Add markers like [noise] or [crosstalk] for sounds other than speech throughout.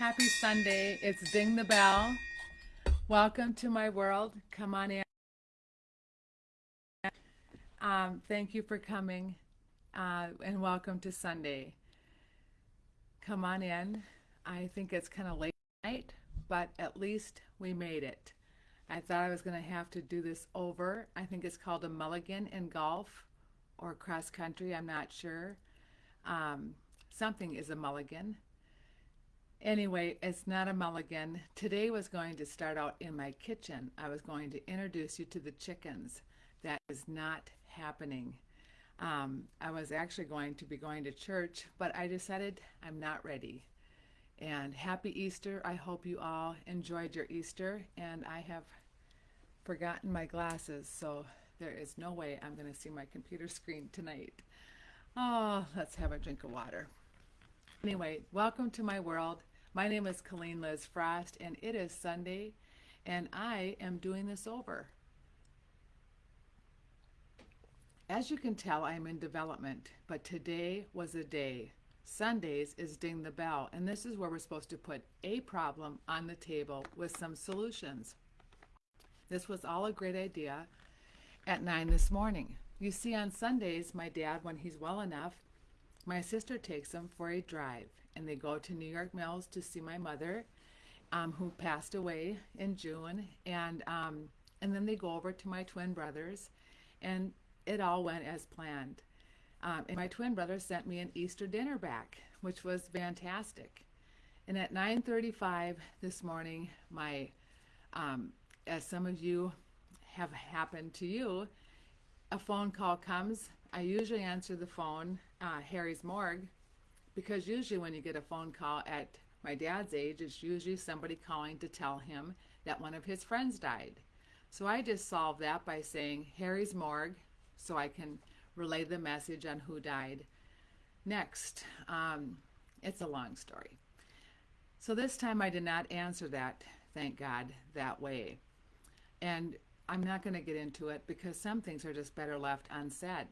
Happy Sunday. It's Ding the Bell. Welcome to my world. Come on in. Um, thank you for coming uh, and welcome to Sunday. Come on in. I think it's kind of late night, but at least we made it. I thought I was going to have to do this over. I think it's called a mulligan in golf or cross country. I'm not sure. Um, something is a mulligan. Anyway, it's not a mulligan. Today was going to start out in my kitchen. I was going to introduce you to the chickens. That is not happening. Um, I was actually going to be going to church, but I decided I'm not ready. And happy Easter. I hope you all enjoyed your Easter. And I have forgotten my glasses, so there is no way I'm going to see my computer screen tonight. Oh, let's have a drink of water. Anyway, welcome to my world. My name is Colleen Liz Frost, and it is Sunday, and I am doing this over. As you can tell, I am in development, but today was a day. Sundays is Ding the Bell, and this is where we're supposed to put a problem on the table with some solutions. This was all a great idea at 9 this morning. You see, on Sundays, my dad, when he's well enough, my sister takes him for a drive and they go to New York Mills to see my mother, um, who passed away in June, and um, and then they go over to my twin brothers, and it all went as planned. Um, and my twin brother sent me an Easter dinner back, which was fantastic. And at 9:35 this morning, my um, as some of you have happened to you, a phone call comes. I usually answer the phone, uh, Harry's morgue, because usually when you get a phone call at my dad's age, it's usually somebody calling to tell him that one of his friends died. So I just solved that by saying Harry's morgue so I can relay the message on who died. Next, um, it's a long story. So this time I did not answer that, thank God, that way. And I'm not going to get into it because some things are just better left unsaid.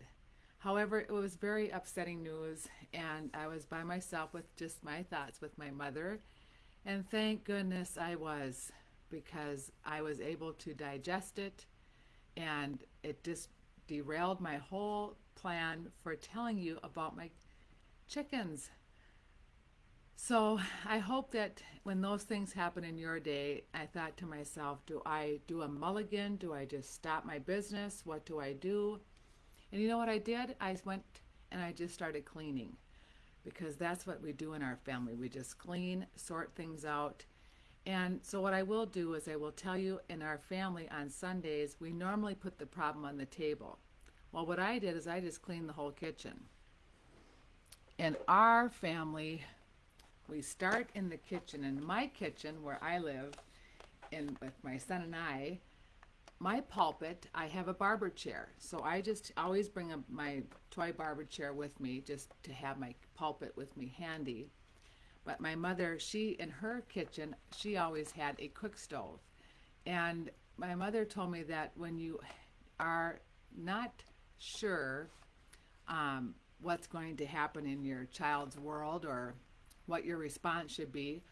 However, it was very upsetting news, and I was by myself with just my thoughts with my mother. And thank goodness I was, because I was able to digest it, and it just derailed my whole plan for telling you about my chickens. So I hope that when those things happen in your day, I thought to myself, do I do a mulligan? Do I just stop my business? What do I do? And you know what I did? I went and I just started cleaning because that's what we do in our family. We just clean, sort things out. And so what I will do is I will tell you in our family on Sundays, we normally put the problem on the table. Well, what I did is I just cleaned the whole kitchen. In our family, we start in the kitchen. In my kitchen, where I live, and with my son and I, my pulpit, I have a barber chair. So I just always bring a, my toy barber chair with me just to have my pulpit with me handy. But my mother, she, in her kitchen, she always had a cook stove. And my mother told me that when you are not sure um, what's going to happen in your child's world or what your response should be,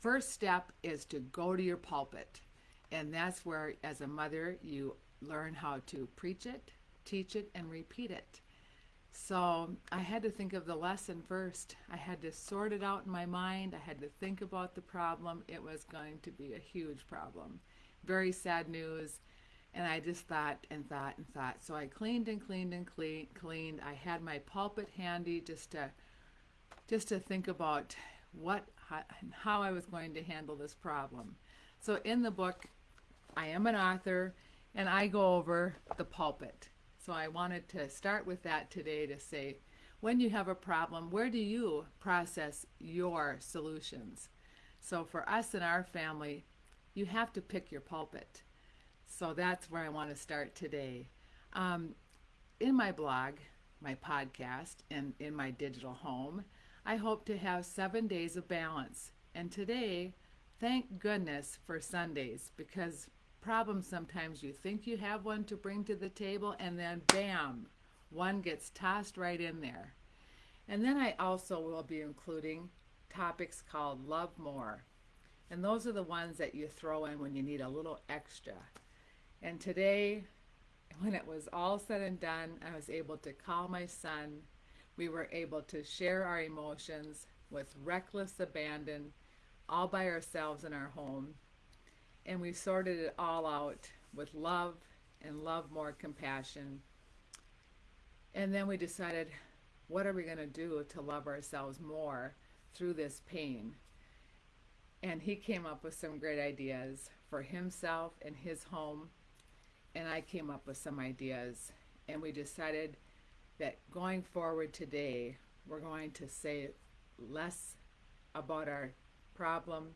first step is to go to your pulpit and that's where, as a mother, you learn how to preach it, teach it, and repeat it. So I had to think of the lesson first. I had to sort it out in my mind. I had to think about the problem. It was going to be a huge problem. Very sad news. And I just thought and thought and thought. So I cleaned and cleaned and clean, cleaned. I had my pulpit handy just to just to think about what how, how I was going to handle this problem. So in the book, I am an author and I go over the pulpit. So I wanted to start with that today to say, when you have a problem, where do you process your solutions? So for us in our family, you have to pick your pulpit. So that's where I want to start today. Um, in my blog, my podcast, and in my digital home, I hope to have seven days of balance. And today, thank goodness for Sundays because problem sometimes you think you have one to bring to the table and then bam, one gets tossed right in there. And then I also will be including topics called Love More. And those are the ones that you throw in when you need a little extra. And today, when it was all said and done, I was able to call my son. We were able to share our emotions with reckless abandon, all by ourselves in our home. And we sorted it all out with love and love more compassion. And then we decided, what are we going to do to love ourselves more through this pain? And he came up with some great ideas for himself and his home. And I came up with some ideas. And we decided that going forward today, we're going to say less about our problem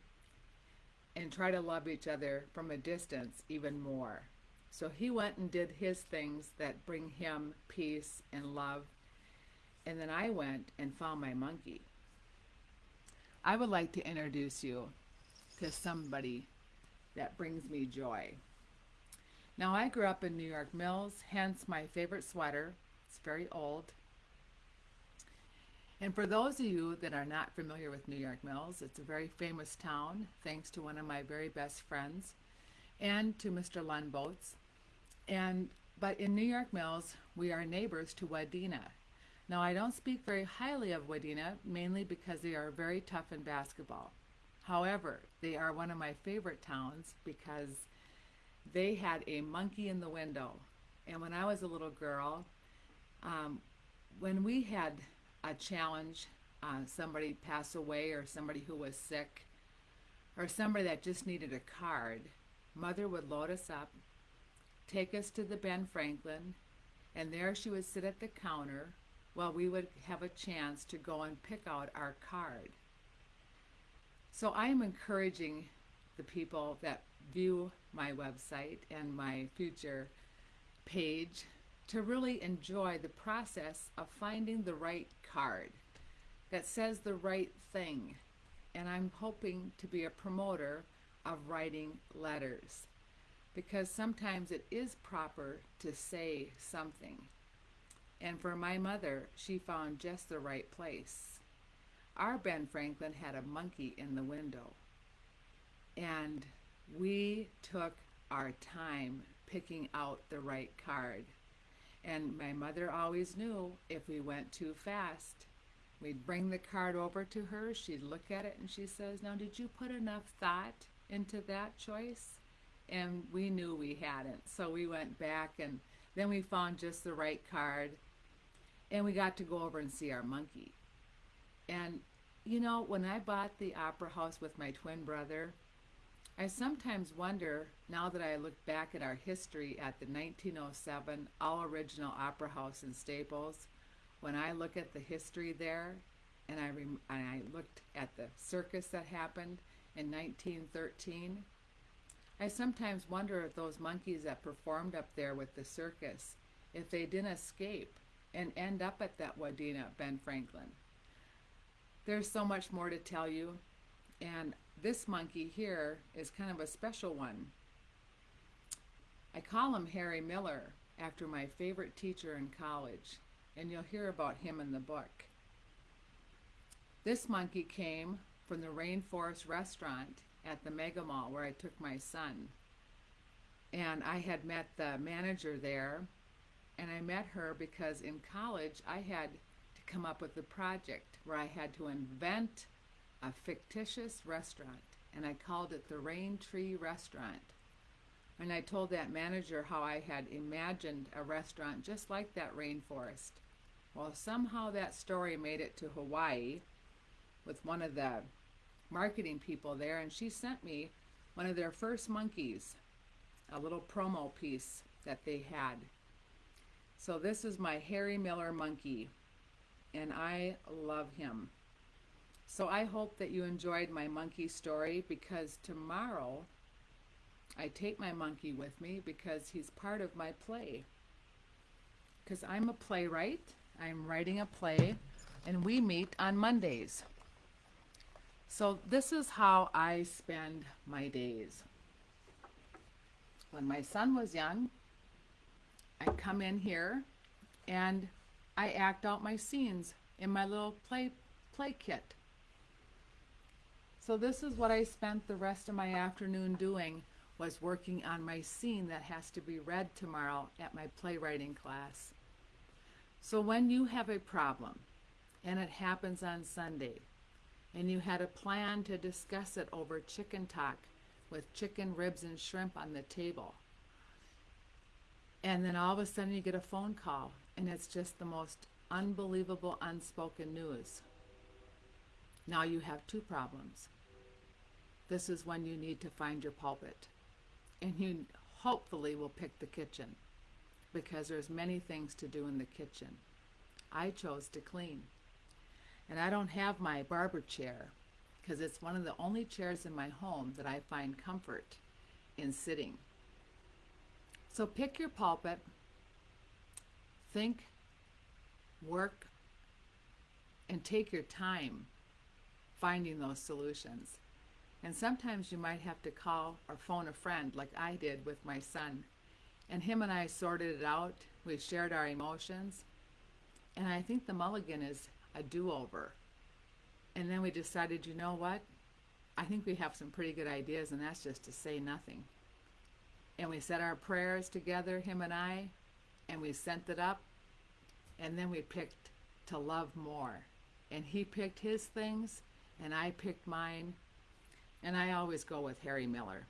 and try to love each other from a distance even more. So he went and did his things that bring him peace and love. And then I went and found my monkey. I would like to introduce you to somebody that brings me joy. Now, I grew up in New York Mills, hence my favorite sweater. It's very old. And for those of you that are not familiar with New York Mills, it's a very famous town, thanks to one of my very best friends and to Mr. Lundboats. And but in New York Mills, we are neighbors to Wadena. Now, I don't speak very highly of Wadena, mainly because they are very tough in basketball. However, they are one of my favorite towns because they had a monkey in the window. And when I was a little girl, um, when we had a challenge, uh, somebody pass away or somebody who was sick, or somebody that just needed a card, mother would load us up, take us to the Ben Franklin, and there she would sit at the counter while we would have a chance to go and pick out our card. So I am encouraging the people that view my website and my future page to really enjoy the process of finding the right card that says the right thing. And I'm hoping to be a promoter of writing letters because sometimes it is proper to say something. And for my mother, she found just the right place. Our Ben Franklin had a monkey in the window. And we took our time picking out the right card. And my mother always knew if we went too fast, we'd bring the card over to her, she'd look at it and she says, Now, did you put enough thought into that choice? And we knew we hadn't. So we went back and then we found just the right card and we got to go over and see our monkey. And you know, when I bought the opera house with my twin brother, I sometimes wonder, now that I look back at our history at the 1907 All Original Opera House in Staples, when I look at the history there, and I, and I looked at the circus that happened in 1913, I sometimes wonder if those monkeys that performed up there with the circus, if they didn't escape and end up at that Wadena Ben Franklin. There's so much more to tell you, and this monkey here is kind of a special one. I call him Harry Miller after my favorite teacher in college, and you'll hear about him in the book. This monkey came from the Rainforest restaurant at the Mega Mall where I took my son. And I had met the manager there, and I met her because in college I had to come up with a project where I had to invent a fictitious restaurant, and I called it the Rain Tree Restaurant. And I told that manager how I had imagined a restaurant just like that rainforest. Well, somehow that story made it to Hawaii with one of the marketing people there, and she sent me one of their first monkeys, a little promo piece that they had. So this is my Harry Miller monkey, and I love him. So I hope that you enjoyed my monkey story because tomorrow I take my monkey with me because he's part of my play. Because I'm a playwright, I'm writing a play, and we meet on Mondays. So this is how I spend my days. When my son was young, I come in here and I act out my scenes in my little play play kit. So this is what I spent the rest of my afternoon doing was working on my scene that has to be read tomorrow at my playwriting class. So when you have a problem and it happens on Sunday and you had a plan to discuss it over chicken talk with chicken ribs and shrimp on the table and then all of a sudden you get a phone call and it's just the most unbelievable unspoken news. Now you have two problems. This is when you need to find your pulpit. And you hopefully will pick the kitchen because there's many things to do in the kitchen. I chose to clean. And I don't have my barber chair because it's one of the only chairs in my home that I find comfort in sitting. So pick your pulpit, think, work, and take your time finding those solutions. And sometimes you might have to call or phone a friend, like I did with my son. And him and I sorted it out. We shared our emotions. And I think the mulligan is a do over. And then we decided, you know what? I think we have some pretty good ideas, and that's just to say nothing. And we said our prayers together, him and I, and we sent it up. And then we picked to love more. And he picked his things, and I picked mine. And I always go with Harry Miller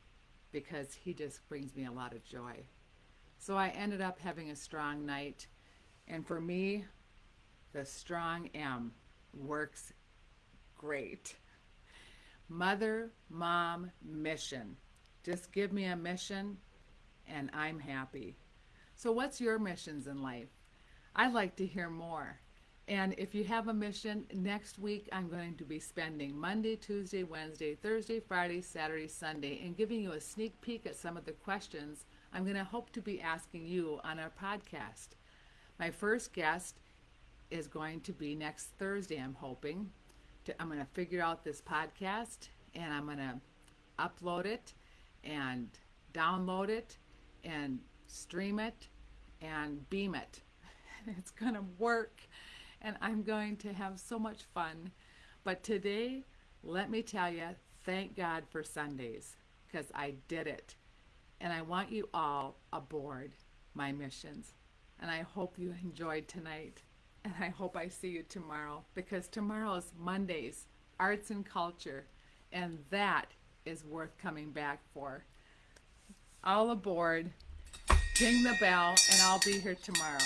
because he just brings me a lot of joy. So I ended up having a strong night. And for me, the strong M works great. Mother, mom, mission. Just give me a mission and I'm happy. So, what's your missions in life? I'd like to hear more. And if you have a mission, next week I'm going to be spending Monday, Tuesday, Wednesday, Thursday, Friday, Saturday, Sunday, and giving you a sneak peek at some of the questions I'm going to hope to be asking you on our podcast. My first guest is going to be next Thursday, I'm hoping. To, I'm going to figure out this podcast and I'm going to upload it and download it and stream it and beam it. [laughs] It's going to work and I'm going to have so much fun. But today, let me tell you, thank God for Sundays because I did it. And I want you all aboard my missions. And I hope you enjoyed tonight. And I hope I see you tomorrow because tomorrow is Mondays, arts and culture. And that is worth coming back for. All aboard, ding the bell, and I'll be here tomorrow.